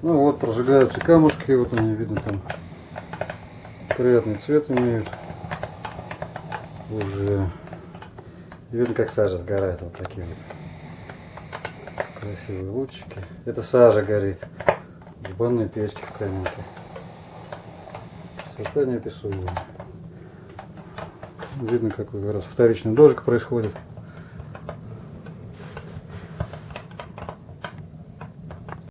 Ну вот, прожигаются камушки, вот они, видно, там приятный цвет имеют. Уже видно, как сажа сгорает, вот такие вот красивые лучики. Это сажа горит в банной печке в каменке. Красота неописуемая. Видно, как раз вторичный дождик происходит.